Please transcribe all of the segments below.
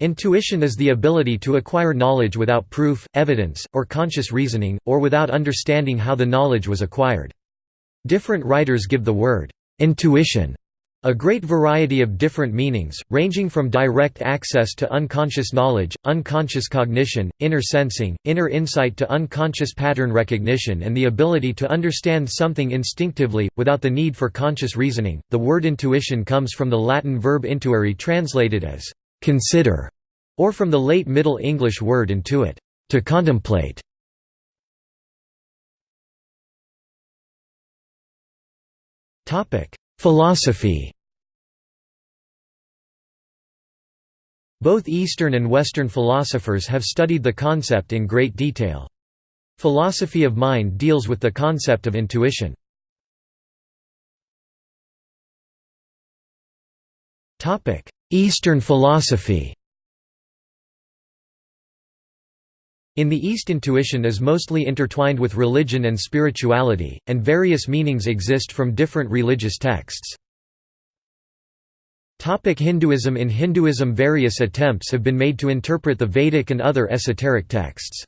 Intuition is the ability to acquire knowledge without proof, evidence, or conscious reasoning, or without understanding how the knowledge was acquired. Different writers give the word, "'intuition' a great variety of different meanings, ranging from direct access to unconscious knowledge, unconscious cognition, inner sensing, inner insight to unconscious pattern recognition and the ability to understand something instinctively, without the need for conscious reasoning. The word intuition comes from the Latin verb intuere translated as consider, or from the late Middle English word intuit, to contemplate. Topic: Philosophy Both Eastern and Western philosophers have studied the concept in great detail. Philosophy of mind deals with the concept of intuition. Eastern philosophy In the East intuition is mostly intertwined with religion and spirituality, and various meanings exist from different religious texts. Hinduism In Hinduism various attempts have been made to interpret the Vedic and other esoteric texts.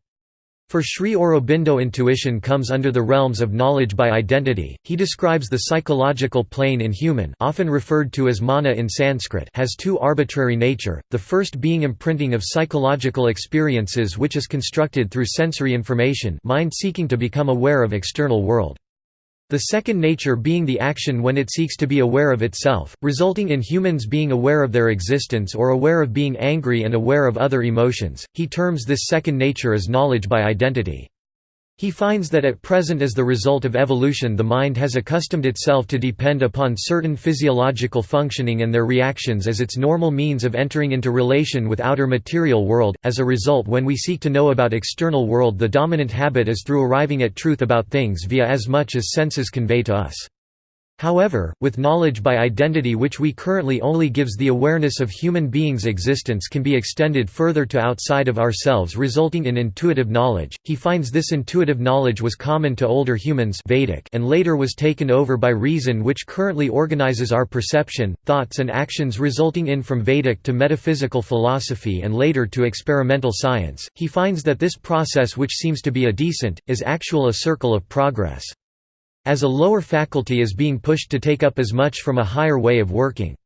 For Sri Aurobindo intuition comes under the realms of knowledge by identity. He describes the psychological plane in human often referred to as mana in Sanskrit has two arbitrary nature, the first being imprinting of psychological experiences which is constructed through sensory information mind seeking to become aware of external world. The second nature being the action when it seeks to be aware of itself, resulting in humans being aware of their existence or aware of being angry and aware of other emotions. He terms this second nature as knowledge by identity. He finds that at present as the result of evolution the mind has accustomed itself to depend upon certain physiological functioning and their reactions as its normal means of entering into relation with outer material world. As a result when we seek to know about external world the dominant habit is through arriving at truth about things via as much as senses convey to us. However, with knowledge by identity which we currently only gives the awareness of human beings' existence can be extended further to outside of ourselves resulting in intuitive knowledge, he finds this intuitive knowledge was common to older humans Vedic and later was taken over by reason which currently organizes our perception, thoughts and actions resulting in from Vedic to metaphysical philosophy and later to experimental science. He finds that this process which seems to be a descent, is actual a circle of progress as a lower faculty is being pushed to take up as much from a higher way of working.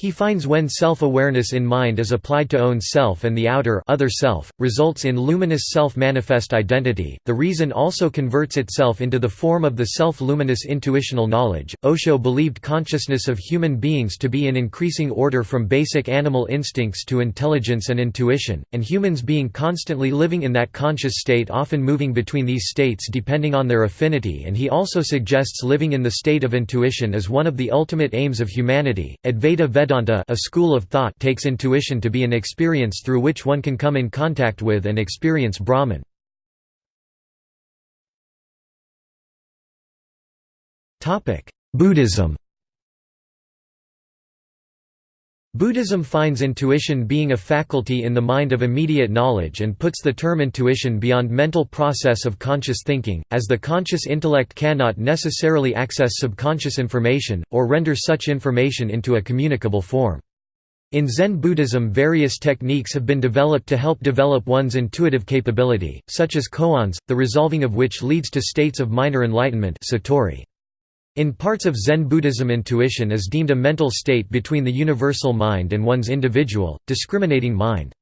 He finds when self-awareness in mind is applied to own self and the outer other self, results in luminous self-manifest identity. The reason also converts itself into the form of the self-luminous intuitional knowledge. Osho believed consciousness of human beings to be in increasing order from basic animal instincts to intelligence and intuition, and humans being constantly living in that conscious state often moving between these states depending on their affinity and he also suggests living in the state of intuition as one of the ultimate aims of humanity. Advaita Vedanta a school of thought takes intuition to be an experience through which one can come in contact with and experience Brahman. Buddhism Buddhism finds intuition being a faculty in the mind of immediate knowledge and puts the term intuition beyond mental process of conscious thinking, as the conscious intellect cannot necessarily access subconscious information, or render such information into a communicable form. In Zen Buddhism various techniques have been developed to help develop one's intuitive capability, such as koans, the resolving of which leads to states of minor enlightenment satori. In parts of Zen Buddhism intuition is deemed a mental state between the universal mind and one's individual, discriminating mind.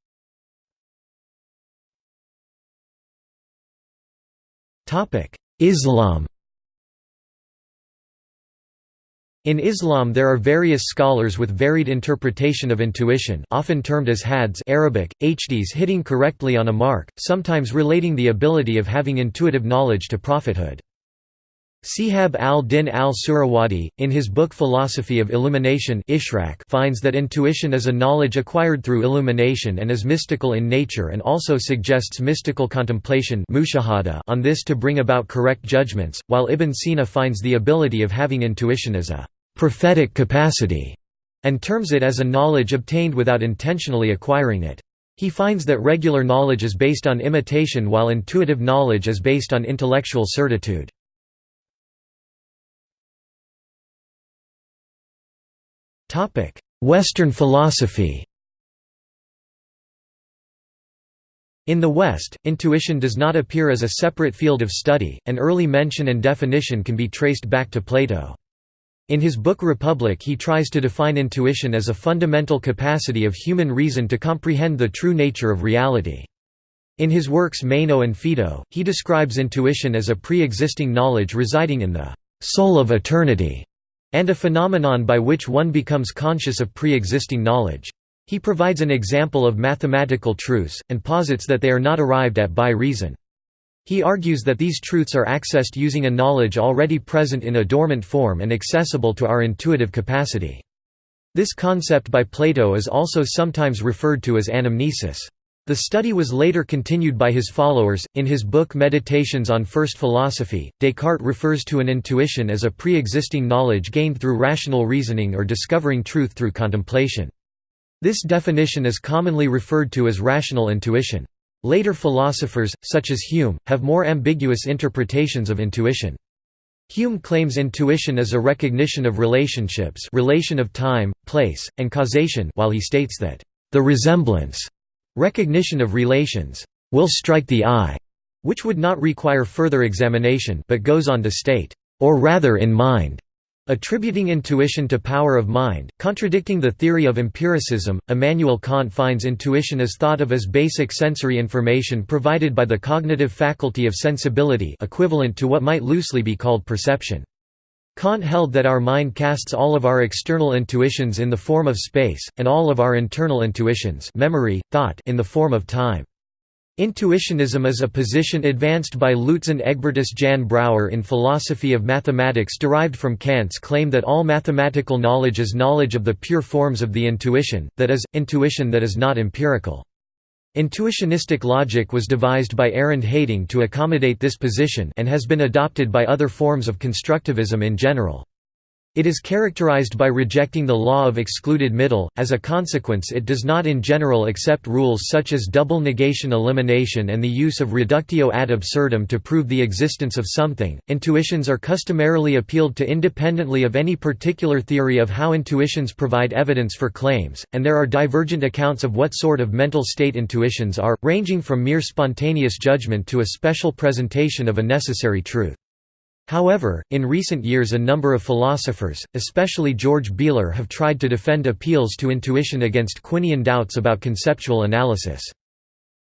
Islam In Islam there are various scholars with varied interpretation of intuition often termed as hads Arabic, hd's hitting correctly on a mark, sometimes relating the ability of having intuitive knowledge to prophethood. Shihab al-Din al-Suhrawardi, in his book Philosophy of Illumination finds that intuition is a knowledge acquired through illumination and is mystical in nature and also suggests mystical contemplation on this to bring about correct judgments, while Ibn Sina finds the ability of having intuition as a «prophetic capacity» and terms it as a knowledge obtained without intentionally acquiring it. He finds that regular knowledge is based on imitation while intuitive knowledge is based on intellectual certitude. Western philosophy In the West, intuition does not appear as a separate field of study, and early mention and definition can be traced back to Plato. In his book Republic he tries to define intuition as a fundamental capacity of human reason to comprehend the true nature of reality. In his works Meno and Phaedo, he describes intuition as a pre-existing knowledge residing in the «soul of eternity» and a phenomenon by which one becomes conscious of pre-existing knowledge. He provides an example of mathematical truths, and posits that they are not arrived at by reason. He argues that these truths are accessed using a knowledge already present in a dormant form and accessible to our intuitive capacity. This concept by Plato is also sometimes referred to as anamnesis. The study was later continued by his followers. In his book Meditations on First Philosophy, Descartes refers to an intuition as a pre existing knowledge gained through rational reasoning or discovering truth through contemplation. This definition is commonly referred to as rational intuition. Later philosophers, such as Hume, have more ambiguous interpretations of intuition. Hume claims intuition as a recognition of relationships relation of time, place, and causation while he states that, "...the resemblance recognition of relations will strike the eye", which would not require further examination but goes on to state, "...or rather in mind." Attributing intuition to power of mind, contradicting the theory of empiricism, Immanuel Kant finds intuition as thought of as basic sensory information provided by the cognitive faculty of sensibility equivalent to what might loosely be called perception. Kant held that our mind casts all of our external intuitions in the form of space, and all of our internal intuitions memory, thought in the form of time. Intuitionism is a position advanced by Luitzen Egbertus Jan Brouwer in Philosophy of Mathematics derived from Kant's claim that all mathematical knowledge is knowledge of the pure forms of the intuition, that is, intuition that is not empirical. Intuitionistic logic was devised by Arend Heyting to accommodate this position and has been adopted by other forms of constructivism in general. It is characterized by rejecting the law of excluded middle, as a consequence it does not in general accept rules such as double negation elimination and the use of reductio ad absurdum to prove the existence of something. Intuitions are customarily appealed to independently of any particular theory of how intuitions provide evidence for claims, and there are divergent accounts of what sort of mental state intuitions are, ranging from mere spontaneous judgment to a special presentation of a necessary truth. However, in recent years a number of philosophers, especially George Bealer have tried to defend appeals to intuition against Quinian doubts about conceptual analysis.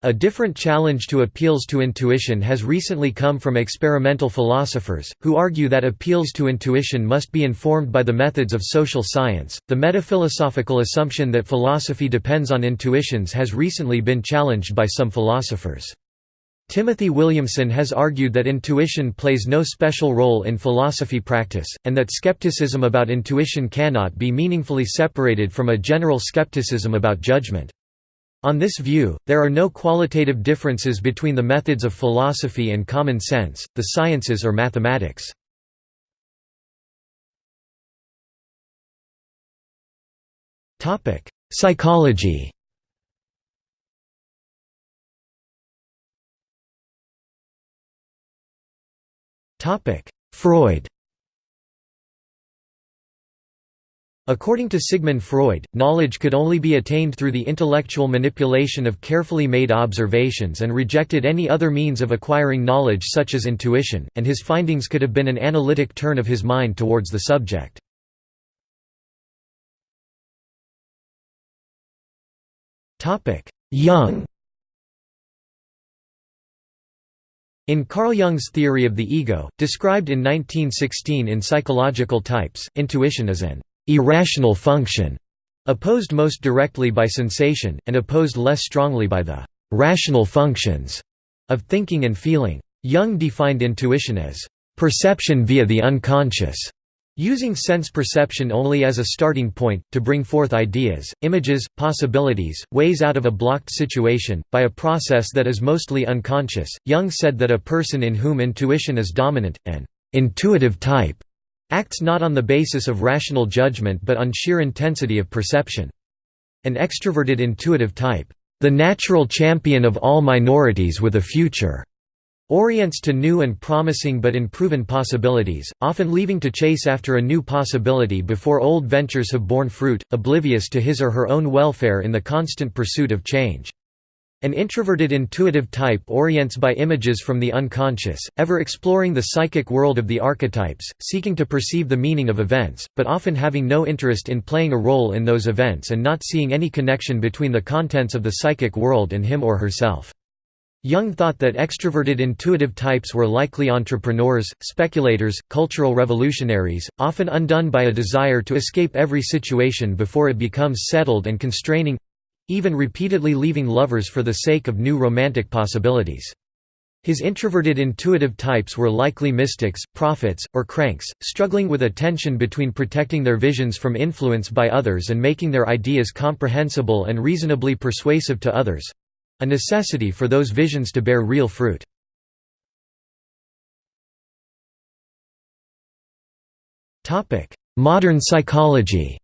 A different challenge to appeals to intuition has recently come from experimental philosophers, who argue that appeals to intuition must be informed by the methods of social science. The metaphilosophical assumption that philosophy depends on intuitions has recently been challenged by some philosophers. Timothy Williamson has argued that intuition plays no special role in philosophy practice, and that skepticism about intuition cannot be meaningfully separated from a general skepticism about judgment. On this view, there are no qualitative differences between the methods of philosophy and common sense, the sciences or mathematics. Psychology Freud. According to Sigmund Freud, knowledge could only be attained through the intellectual manipulation of carefully made observations and rejected any other means of acquiring knowledge such as intuition, and his findings could have been an analytic turn of his mind towards the subject. Jung In Carl Jung's theory of the ego, described in 1916 in Psychological Types, intuition is an irrational function, opposed most directly by sensation, and opposed less strongly by the rational functions of thinking and feeling. Jung defined intuition as perception via the unconscious, Using sense perception only as a starting point, to bring forth ideas, images, possibilities, ways out of a blocked situation, by a process that is mostly unconscious, Jung said that a person in whom intuition is dominant, an intuitive type, acts not on the basis of rational judgment but on sheer intensity of perception. An extroverted intuitive type, the natural champion of all minorities with a future orients to new and promising but unproven possibilities, often leaving to chase after a new possibility before old ventures have borne fruit, oblivious to his or her own welfare in the constant pursuit of change. An introverted intuitive type orients by images from the unconscious, ever exploring the psychic world of the archetypes, seeking to perceive the meaning of events, but often having no interest in playing a role in those events and not seeing any connection between the contents of the psychic world and him or herself. Jung thought that extroverted intuitive types were likely entrepreneurs, speculators, cultural revolutionaries, often undone by a desire to escape every situation before it becomes settled and constraining even repeatedly leaving lovers for the sake of new romantic possibilities. His introverted intuitive types were likely mystics, prophets, or cranks, struggling with a tension between protecting their visions from influence by others and making their ideas comprehensible and reasonably persuasive to others—a necessity for those visions to bear real fruit. Modern psychology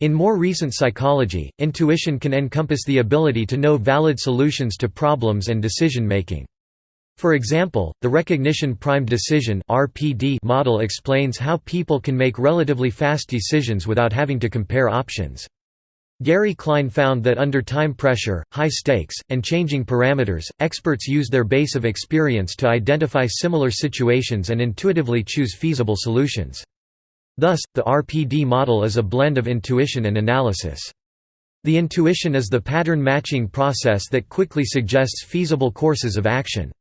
In more recent psychology, intuition can encompass the ability to know valid solutions to problems and decision-making. For example, the recognition-primed decision model explains how people can make relatively fast decisions without having to compare options. Gary Klein found that under time pressure, high stakes, and changing parameters, experts use their base of experience to identify similar situations and intuitively choose feasible solutions. Thus, the RPD model is a blend of intuition and analysis. The intuition is the pattern matching process that quickly suggests feasible courses of action.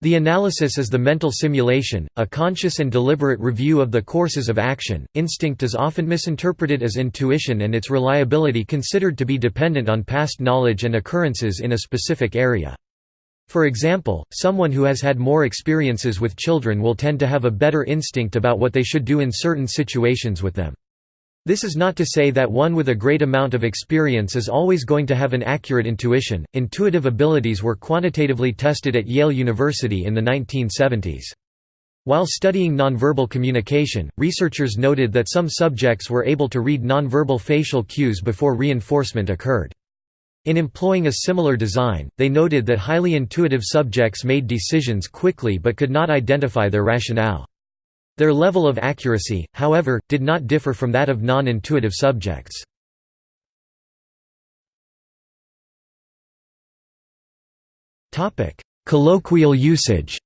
The analysis is the mental simulation, a conscious and deliberate review of the courses of action. Instinct is often misinterpreted as intuition and its reliability considered to be dependent on past knowledge and occurrences in a specific area. For example, someone who has had more experiences with children will tend to have a better instinct about what they should do in certain situations with them. This is not to say that one with a great amount of experience is always going to have an accurate intuition. Intuitive abilities were quantitatively tested at Yale University in the 1970s. While studying nonverbal communication, researchers noted that some subjects were able to read nonverbal facial cues before reinforcement occurred. In employing a similar design, they noted that highly intuitive subjects made decisions quickly but could not identify their rationale. Their level of accuracy, however, did not differ from that of non-intuitive subjects. Colloquial usage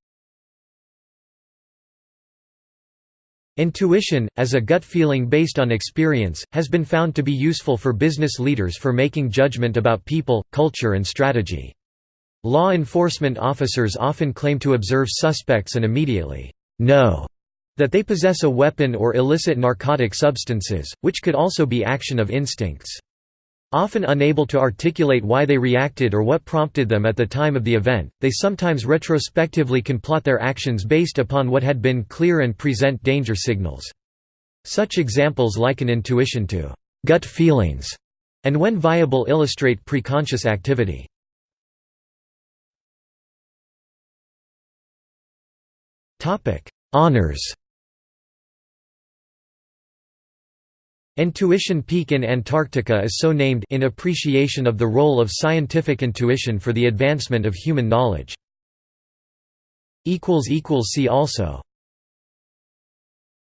Intuition, as a gut feeling based on experience, has been found to be useful for business leaders for making judgment about people, culture and strategy. Law enforcement officers often claim to observe suspects and immediately know that they possess a weapon or illicit narcotic substances, which could also be action of instincts. Often unable to articulate why they reacted or what prompted them at the time of the event, they sometimes retrospectively can plot their actions based upon what had been clear and present danger signals. Such examples liken intuition to gut feelings, and when viable illustrate preconscious activity. Honors Intuition Peak in Antarctica is so named in appreciation of the role of scientific intuition for the advancement of human knowledge. See also